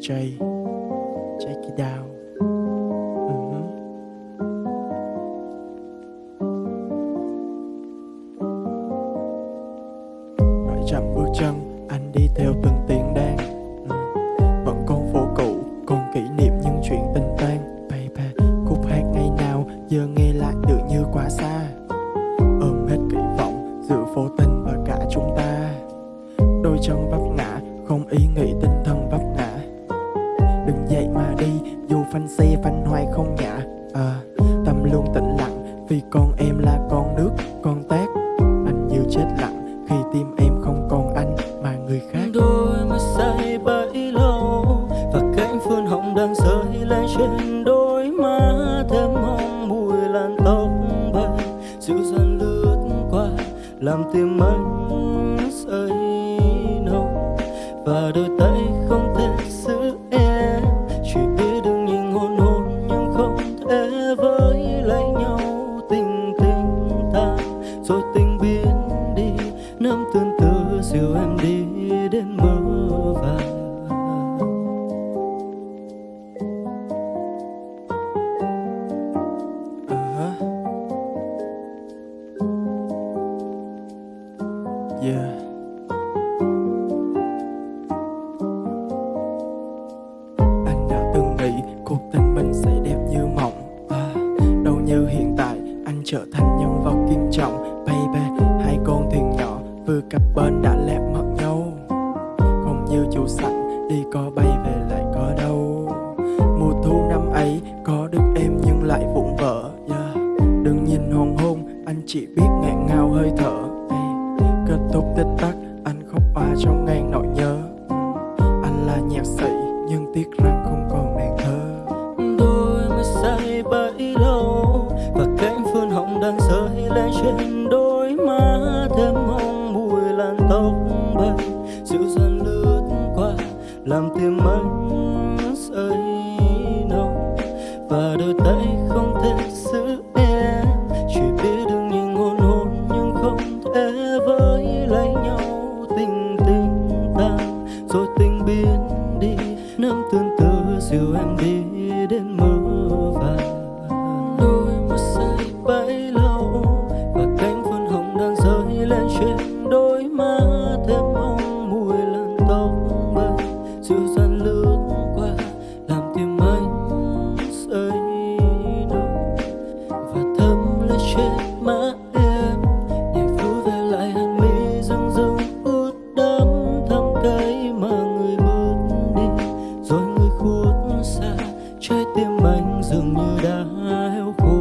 J Check it out Mhm. Chậm bước chân, Anh đi theo từng tiếng đàn Ừ. Vẫn con phố cũ, Còn kỷ niệm những chuyện tình tan Baby, Khúc hát ngày nào, Giờ nghe lại tự như quá xa. Ôm hết kỳ vọng Giữa phố tình và cả chúng ta. Đôi chân vấp ngã, Không ý nghĩ tinh thần vấp ngã Đừng dậy mà đi Dù phanh xe phanh hoài không nhả à, Tâm luôn tĩnh lặng Vì con em là con nước Con tác Anh như chết lặng Khi tim em không còn anh Mà người khác. Đôi mắt say bấy lâu và cánh phương hồng đang rơi lên trên đôi má. Thêm hồng mùi làn tóc bay dịu dàng lướt qua làm tim anh say nồng. Và đôi tay rồi tình biến đi nắm tương tư dìu em đi đến mơ vàng à. Yeah. Anh đã từng nghĩ cuộc tình mình sẽ đẹp như mộng. À, Đâu như hiện tại anh trở thành nhân vật kiên trọng vừa cập bến đã lẹp mất nhau. Không như chủ sẵn, đi có bay về lại có đâu. Mùa thu năm ấy có được em nhưng lại vụn vỡ, yeah. Đừng nhìn hoàng hôn, anh chỉ biết ngạn ngào hơi thở Kết thúc tích tắc, anh khóc hoa trong ngang nỗi nhớ. Anh là nhạc sĩ, nhưng tiếc rằng không còn nàng thơ. Tôi mới say bấy lâu, và cánh phương hồng đang rơi lên trên đôi má thêm làm tim anh say nồng. Và đôi tay không thể giữ em, chỉ biết được những ngôn hôn nhưng không thể với lấy nhau. Tình tình tan, rồi tình biến đi nắng tương tư dìu em đi đến mưa dường như đã héo khô.